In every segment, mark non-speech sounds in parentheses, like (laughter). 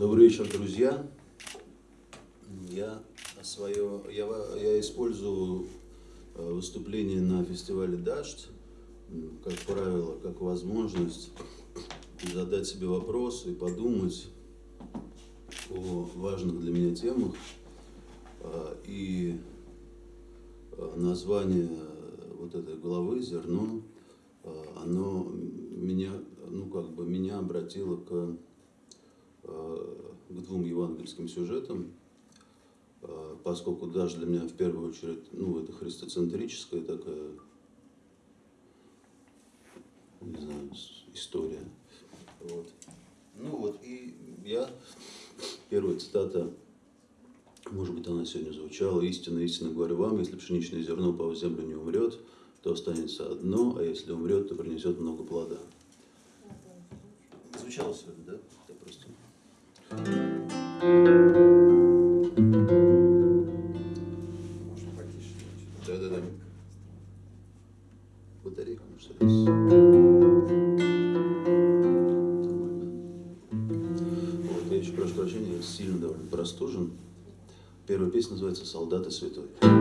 Добрый вечер, друзья. Я, свое, я, я использую э, выступление на фестивале «Дождь», как правило, как возможность задать себе вопросы и подумать о важных для меня темах. Э, и э, название вот этой главы «Зерно», оно меня, ну, как бы меня обратило к к двум евангельским сюжетам, э, поскольку даже для меня в первую очередь, ну, это христоцентрическая такая, не знаю, история. Вот. Ну вот, и я, первая цитата, может быть, она сегодня звучала, «Истинно, истинно говорю вам, если пшеничное зерно по землю не умрет, то останется одно, а если умрет, то принесет много плода». Звучало сегодня, да? Это просто... прошу прощения, я сильно довольно простужен. Первая песня называется «Солдаты святой».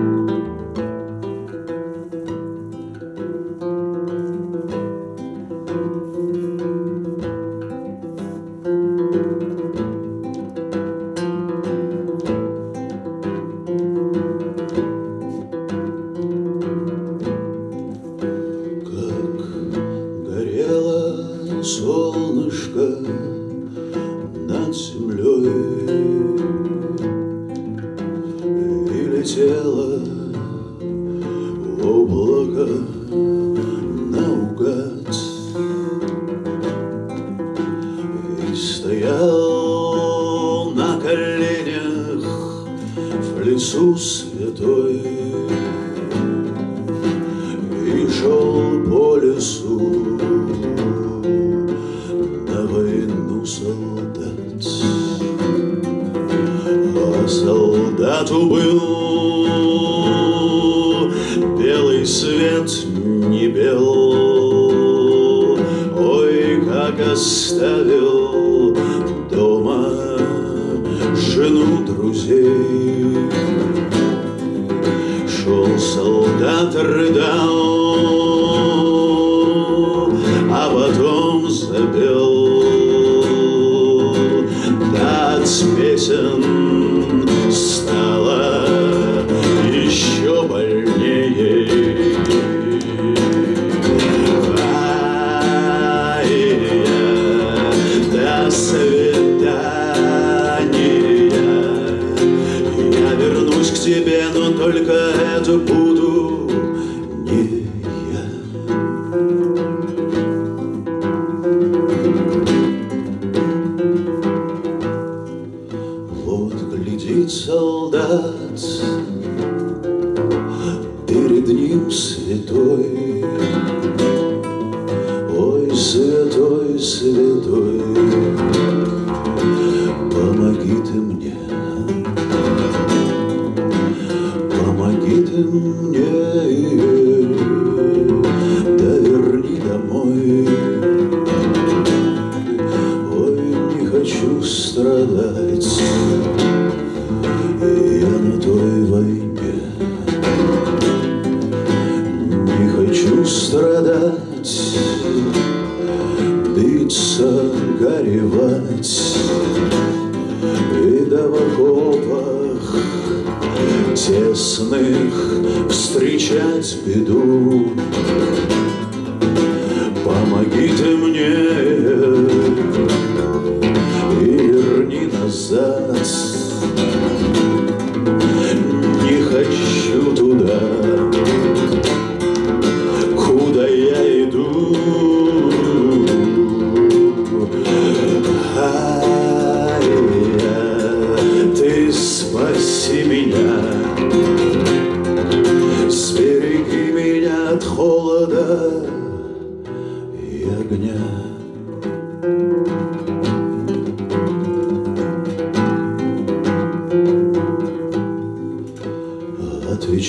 Встречать беду.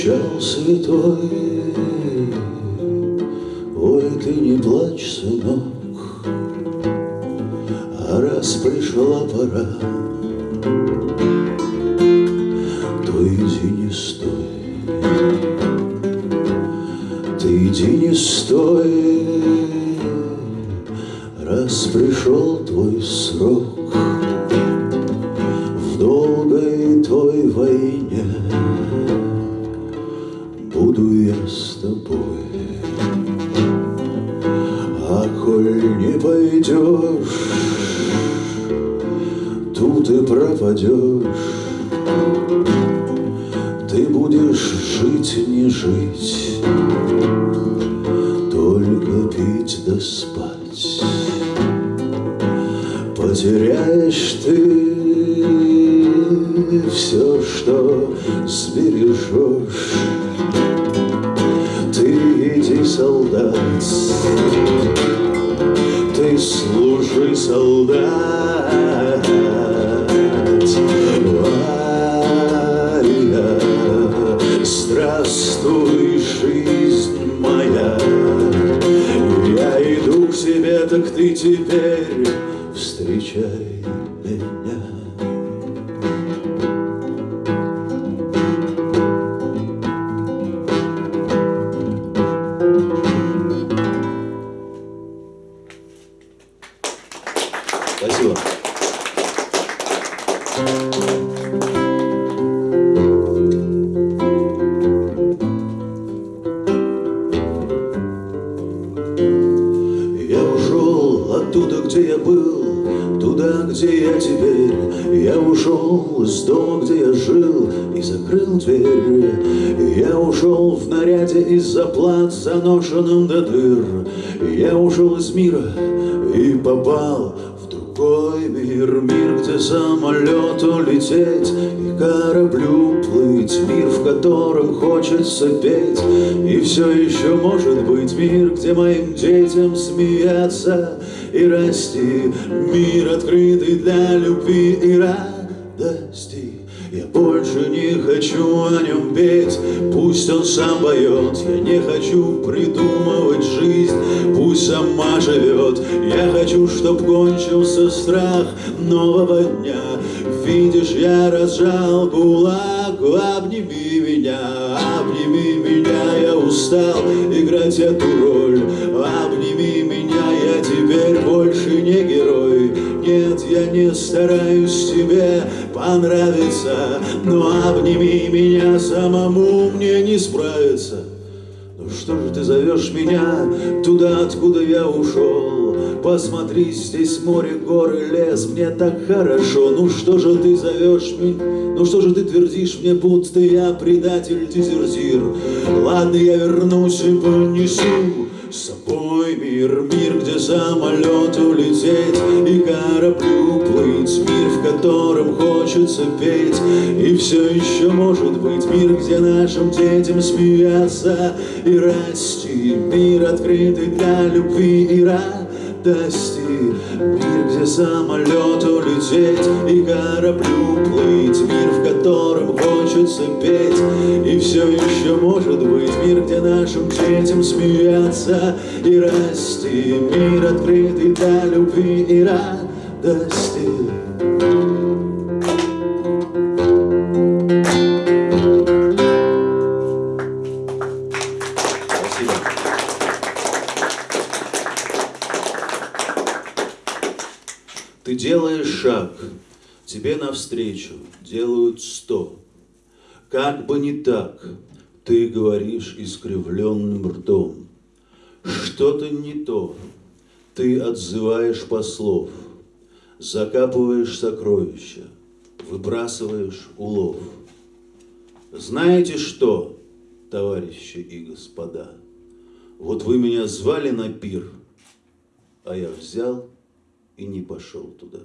Отвечал святой, ой, ты не плачь, сынок, Потеряешь ты все, что сбережешь. Ты иди, солдат Ты служи, солдат встречай меня Спасибо. Я ушел оттуда, где я был, туда, где я теперь. Я ушел из дома, где я жил, и закрыл дверь. Я ушел в наряде из-за плат, заношенным до дыр. Я ушел из мира и попал в другой мир, мир, где самолету лететь и кораблю плыть, мир, в котором хочется петь, и все еще может быть мир, где моим детям смеяться и расти, мир, открытый для любви и радости. Я больше не хочу о нем петь, пусть он сам поет. Я не хочу придумывать жизнь, пусть сама живет. Я хочу, чтоб кончился страх нового дня. Видишь, я разжал кулак, обними меня, обними меня, я устал играть эту роль. Не стараюсь тебе понравиться, но обними меня самому мне не справиться. Ну что же ты зовешь меня туда, откуда я ушел? Посмотри, здесь море, горы, лес, мне так хорошо. Ну что же ты зовешь меня? Ну что же ты твердишь мне, будто я предатель, дезертир? Ладно, я вернусь и понесу с собой мир, мир, где самолету лететь и кораблю плыть, мир, в котором хочется петь, и все еще может быть мир, где нашим детям смеяться и расти, мир, открытый для любви и радости, мир, где самолету лететь и кораблю плыть, мир, хочется петь, и все еще может быть мир, где нашим детям смеяться и расти, мир, открытый для любви и радости. Ты делаешь шаг, тебе навстречу. Как бы не так, ты говоришь искривленным ртом. Что-то не то, ты отзываешь послов, закапываешь сокровища, выбрасываешь улов. Знаете что, товарищи и господа, вот вы меня звали на пир, а я взял и не пошел туда.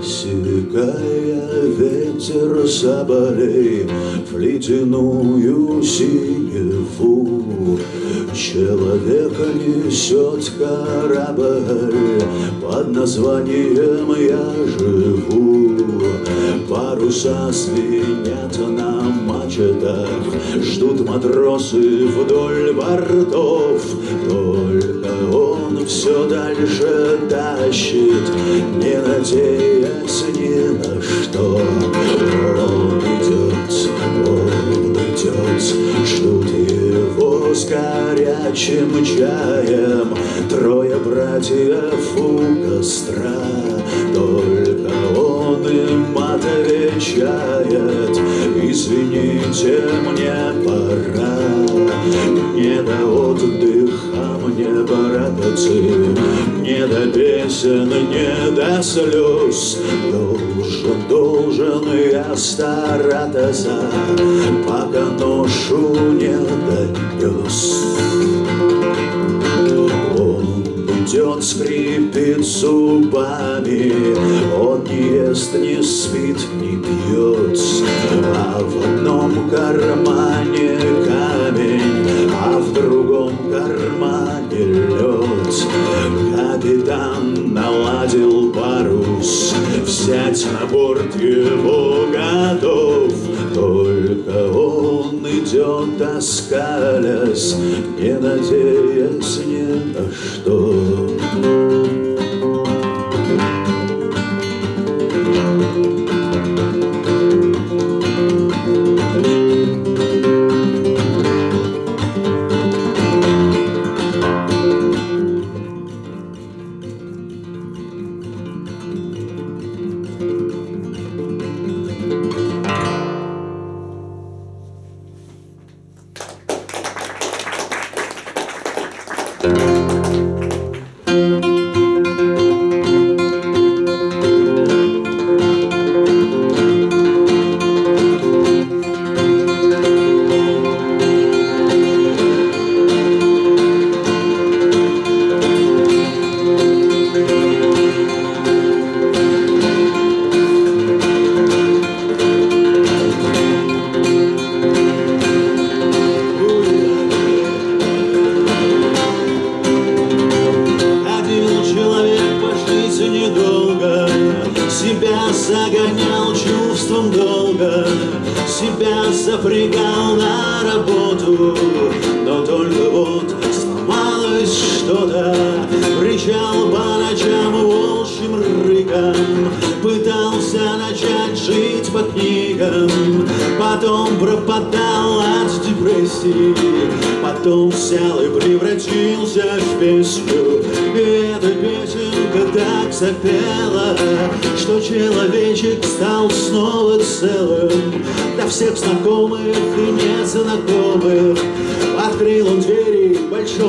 Рассекая ветер соболей В ледяную синеву. Человека несет корабль Под названием «Я живу» Паруса свинят на мачтах Ждут матросы вдоль бортов. Только он все дальше тащит Не надеясь ни на что слез. Должен, должен я стараться Пока ношу Взять на борт его готов Только он идет, оскалясь Не надеясь ни на что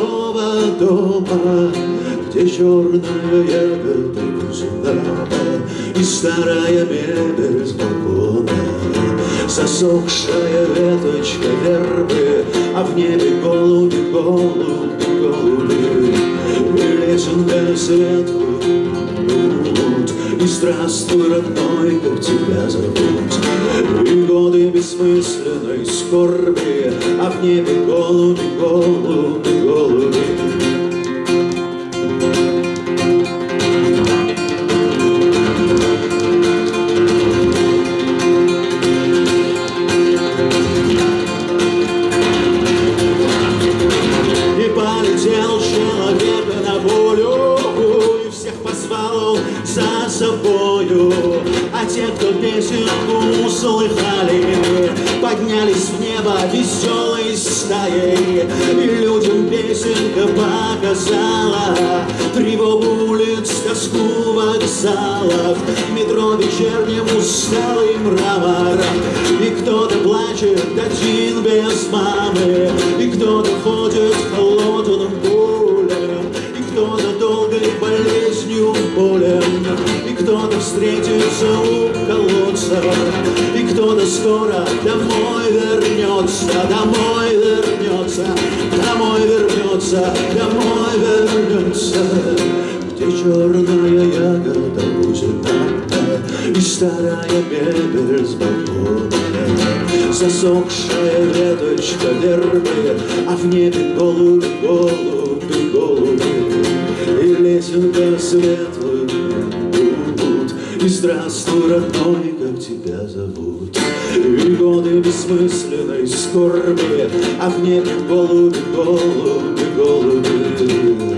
большого дома, Где черная кузина И старая мебель с балкона. Засохшая веточка вербы, А в небе голуби, голуби, голуби. Светлый лунд. И здравствуй, родной, как тебя зовут. И годы бессмысленной скорби, А в небе голуби, голуби. Веселой стаей. Людям песенка показала Тревогу улиц, тоску вокзалов. Метро вечерним усталый мрамор И кто-то плачет один без мамы. И кто-то ходит холодным полем И кто-то долгой болезнью болен. И кто-то встретится у колодца. И кто-то скоро домой вернется Домой вернется, домой вернется, домой вернется. Где черная ягода бузина И старая мебель с балкона Засохшая веточка вербы А в небе голуби, голуби, голуби. И лесенка светлый лунд И здравствуй, родной, тебя зовут. И годы бессмысленной скорби А в небе голуби, голуби, голуби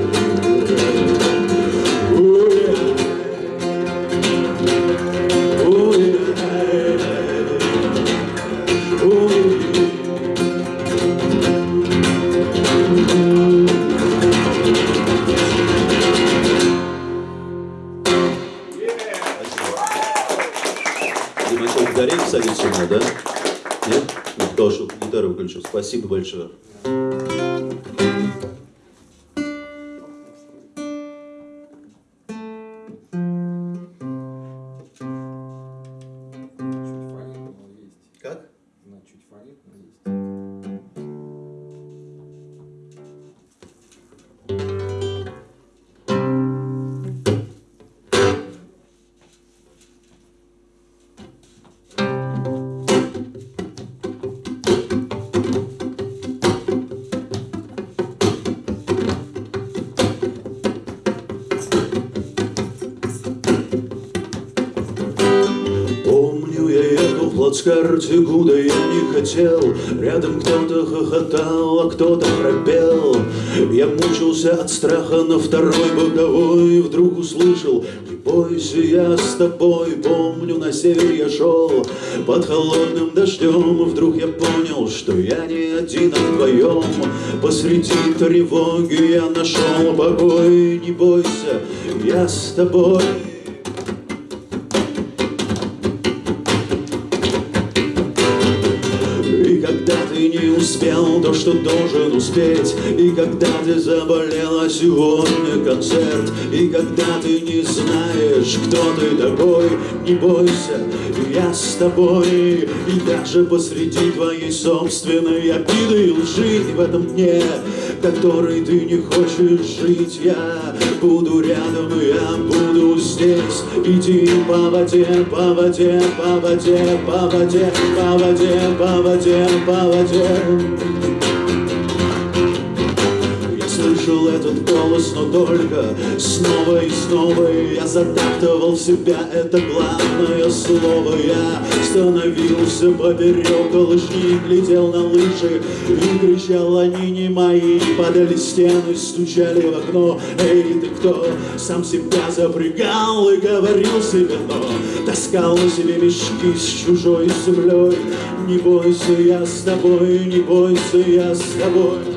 Спасибо большое. плацкарте, куда я не хотел Рядом кто-то хохотал, а кто-то храпел. Я мучился от страха на второй боковой Вдруг услышал, не бойся, я с тобой Помню, на север я шел под холодным дождем Вдруг я понял, что я не один, а вдвоем. Посреди тревоги я нашел покой. Не бойся, я с тобой что должен успеть. И когда ты заболела сегодня концерт. И когда ты не знаешь, кто ты такой Не бойся, я с тобой. И даже посреди твоей собственной обиды и лжи В этом дне, который ты не хочешь жить Я буду рядом, я буду здесь. Иди по воде, по воде, по воде, по воде, по воде, по воде, по воде. я голос, но только снова и снова Я затаптывал себя, это главное слово. Я становился поперек лыжни, глядел на лыжи И кричал, они не мои Падали стены, стучали в окно. Эй, ты кто? Сам себя запрягал и говорил себе, но Таскал на себе мешки с чужой землей. Не бойся, я с тобой, не бойся, я с тобой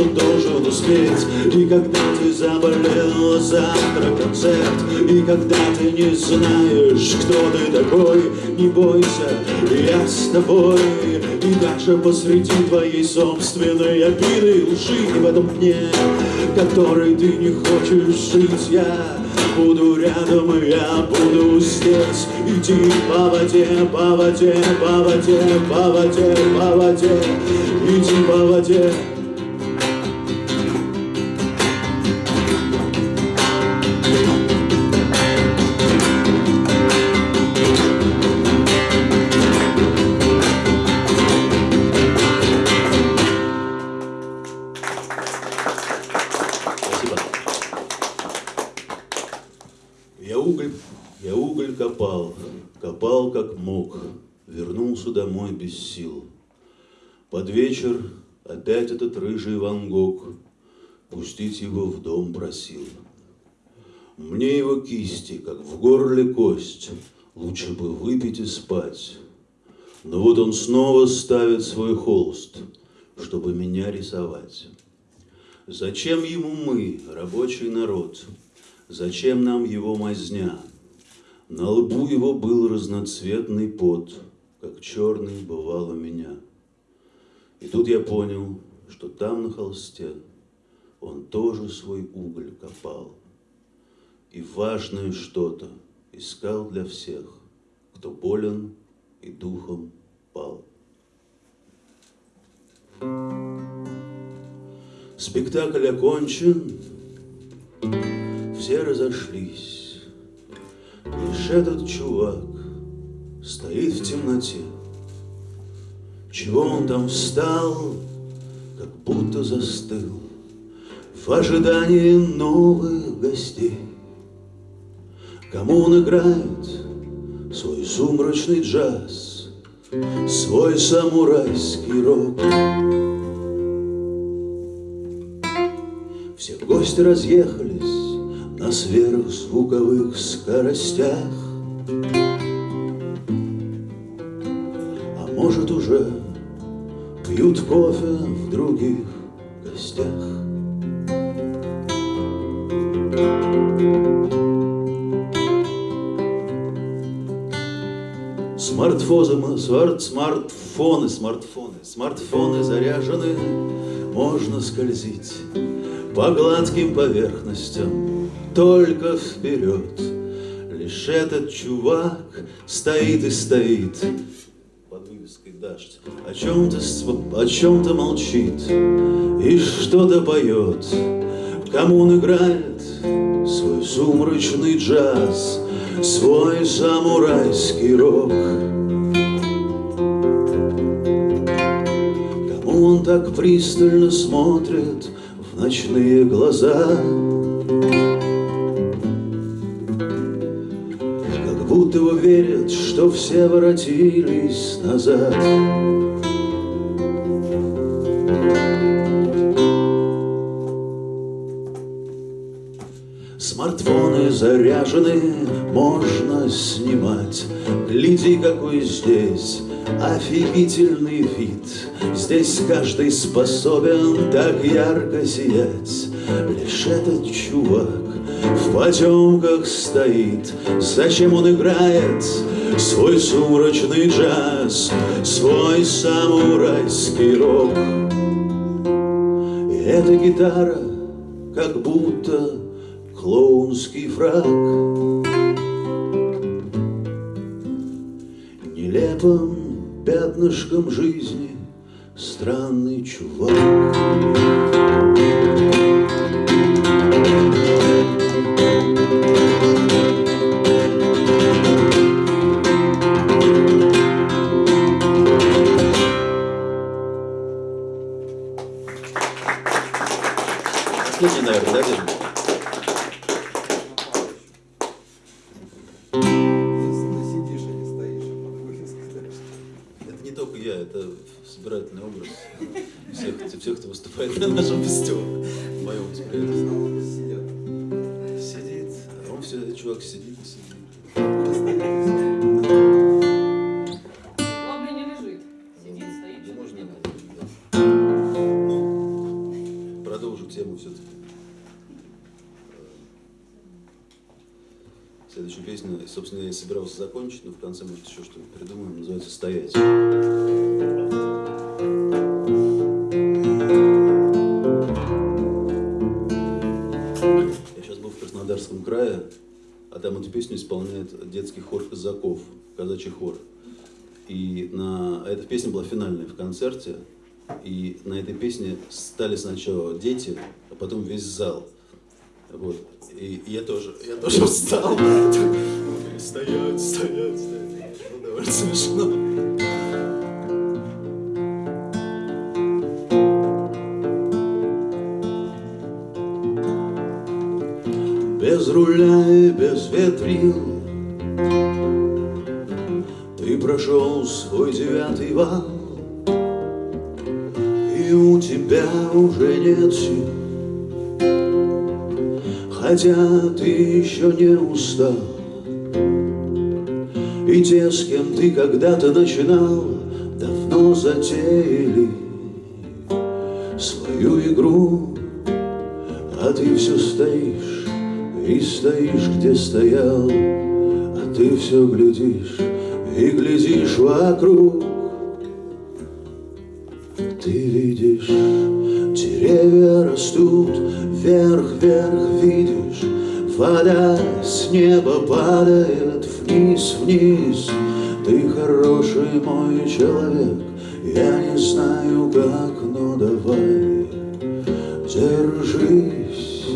что должен успеть. И когда ты заболел, завтра концерт И когда ты не знаешь, кто ты такой Не бойся, я с тобой. И даже посреди твоей собственной обиды лжи в этом дне, который ты не хочешь жить Я буду рядом, я буду здесь. Иди по воде, по воде, по воде, по воде, по воде. Иди по воде домой без сил. Под вечер опять этот рыжий Ван Гог Пустить его в дом просил. Мне его кисти, как в горле кость, Лучше бы выпить и спать. Но вот он снова ставит свой холст, Чтобы меня рисовать. Зачем ему мы, рабочий народ? Зачем нам его мазня? На лбу его был разноцветный пот — как черный бывал у меня. И тут я понял, что там на холсте он тоже свой уголь копал. И важное что-то искал для всех, кто болен и духом пал. Спектакль окончен, все разошлись. Лишь этот чувак стоит в темноте. Чего он там встал, как будто застыл В ожидании новых гостей. Кому он играет свой сумрачный джаз, Свой самурайский рок. Все гости разъехались на сверхзвуковых скоростях. А может уже пьют кофе в других гостях. Смартфозом, смарт, смартфоны, смартфоны, смартфоны заряжены можно скользить по гладким поверхностям, только вперед. Лишь этот чувак стоит и стоит под вывеской «Дождь», о чем-то о чем-то молчит и что-то поет. Кому он играет свой сумрачный джаз, свой самурайский рок. Так пристально смотрит в ночные глаза, Как будто верят, что все воротились назад. Смартфоны заряжены, можно снимать. Гляди, какой здесь офигительный вид. Здесь каждый способен так ярко сиять. Лишь этот чувак в потемках стоит. Зачем он играет свой сумрачный джаз, свой самурайский рок? И эта гитара как будто клоунский фраг Нелепым пятнышком жизни странный чувак это собирательный образ всех, всех кто выступает на нашем фестивале, в моем восприятии. Сидит, а он все, чувак сидит и сидит. Собственно, я и собирался закончить, но в конце, может, еще что-нибудь придумаем, называется «Стоять». Я сейчас был в Краснодарском крае, а там эту песню исполняет детский хор казаков, казачий хор. И на... эта песня была финальная в концерте, и на этой песне стали сначала дети, а потом весь зал. Вот. И я тоже, я тоже (laughs) встал. Стоять, стоять, стоять. Ну, довольно смешно. Без руля и без ветрил Ты прошел свой девятый вал И у тебя уже нет сил Хотя ты еще не устал те, с кем ты когда-то начинал Давно затеяли свою игру а ты все стоишь и стоишь, где стоял, А ты все глядишь и глядишь вокруг. Ты видишь, деревья растут, вверх-вверх видишь, Вода с неба падает вниз-вниз. Ты хороший мой человек, я не знаю как, но давай Держись,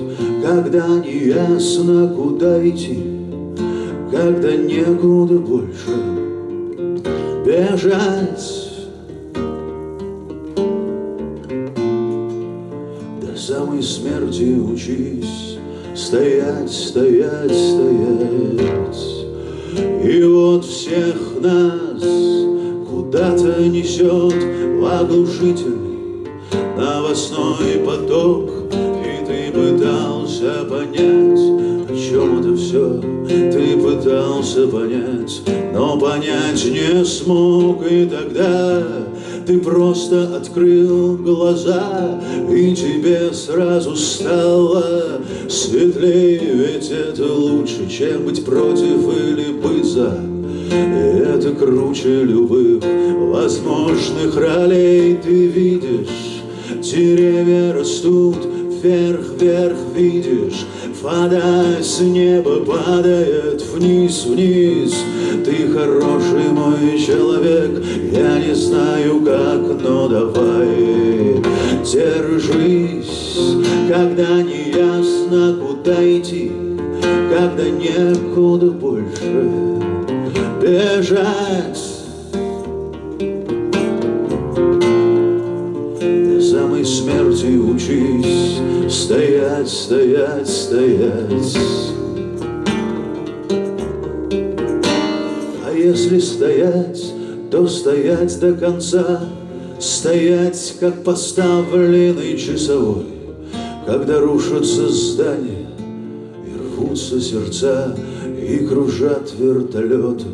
когда не ясно, куда идти, Когда некуда больше бежать. До самой смерти учись Стоять, стоять, стоять. И вот всех нас куда-то несет в оглушительный новостной поток. И ты пытался понять, о чем это все Ты пытался понять, но понять не смог. И тогда ты просто открыл глаза И тебе сразу стало светлее Ведь это лучше, чем быть против или быть за. И это круче любых возможных ролей. Ты видишь, деревья растут вверх, вверх видишь Вода с неба падает вниз, вниз. Ты хороший мой человек, я не знаю как, но давай. Держись, когда не ясно куда идти Когда некуда больше бежать. До самой смерти учись Стоять, стоять, стоять. А если стоять, то стоять до конца. Стоять, как поставленный часовой. Когда рушатся здания И рвутся сердца И кружат вертолеты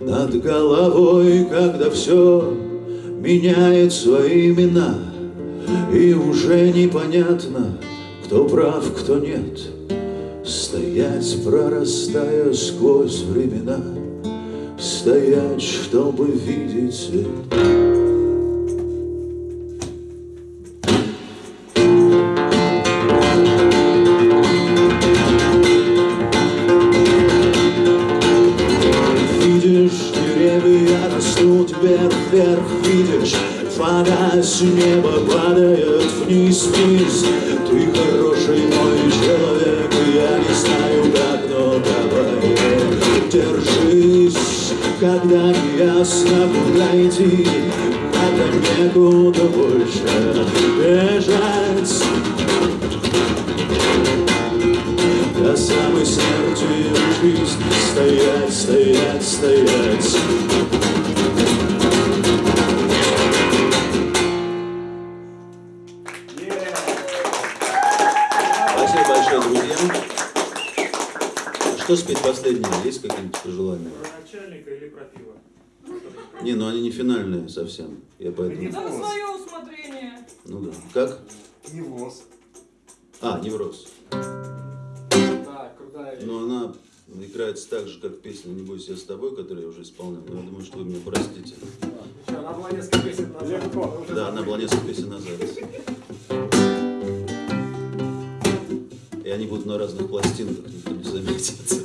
Над головой, когда все меняет свои имена И уже непонятно, кто прав, кто нет? Стоять, прорастая сквозь времена. Стоять, чтобы видеть свет Держись, когда ясно идти Когда некуда больше бежать. До самой смерти учись Стоять, стоять, стоять Что спеть последнее? Есть какие-нибудь пожелания? Про начальника или про пиво? Не, ну они не финальные совсем. Я поэтому... Да на свое усмотрение. Ну да. Как? Невоз. А, невроз. Да, крутая вещь. Но она играется так же, как песня «Не бойся, я с тобой», которую я уже исполнял. Но я думаю, что вы меня простите. Еще, она была несколько песен назад. Да, она была несколько песен назад. И они будут на разных пластинках, никто не заметит.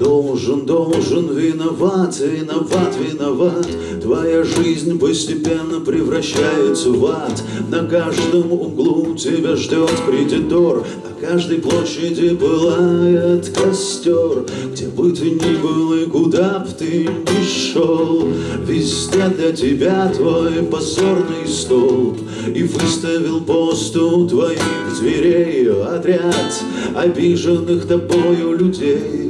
Должен, должен, виноват, виноват, виноват. Твоя жизнь постепенно превращается в ад. На каждом углу тебя ждет кредитор каждой площади пылает костер Где бы ты ни был и куда б ты ни шел Везде для тебя твой позорный столб И выставил пост у твоих дверей Отряд обиженных тобою людей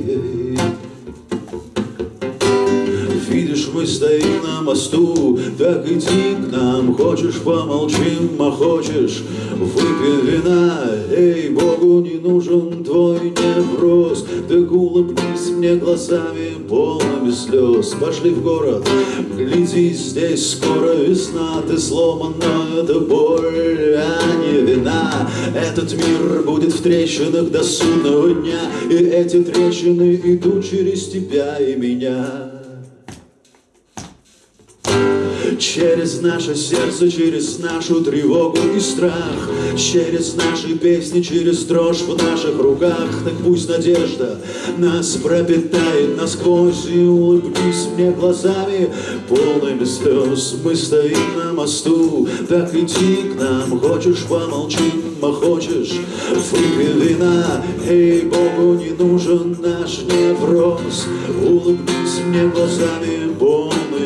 мы стоим на мосту, так иди к нам. Хочешь, помолчим, а хочешь, выпей вина. Эй, Богу не нужен твой невроз. Так улыбнись мне глазами, полными слез. Пошли в город, гляди, здесь скоро весна. Ты сломан, но это боль, а не вина. Этот мир будет в трещинах до судного дня. И эти трещины идут через тебя и меня Через наше сердце, через нашу тревогу и страх. Через наши песни, через дрожь в наших руках. Так пусть надежда нас пропитает насквозь И улыбнись мне глазами, полными слез Мы стоим на мосту, так иди к нам Хочешь помолчим, а хочешь выпей вина Эй, Богу не нужен наш невроз. Улыбнись мне глазами,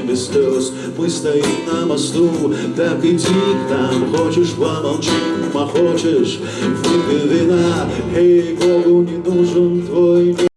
без слез Мы стоим на мосту, так иди к нам. Хочешь помолчи, а хочешь выпей вина Эй, Богу не нужен твой мир.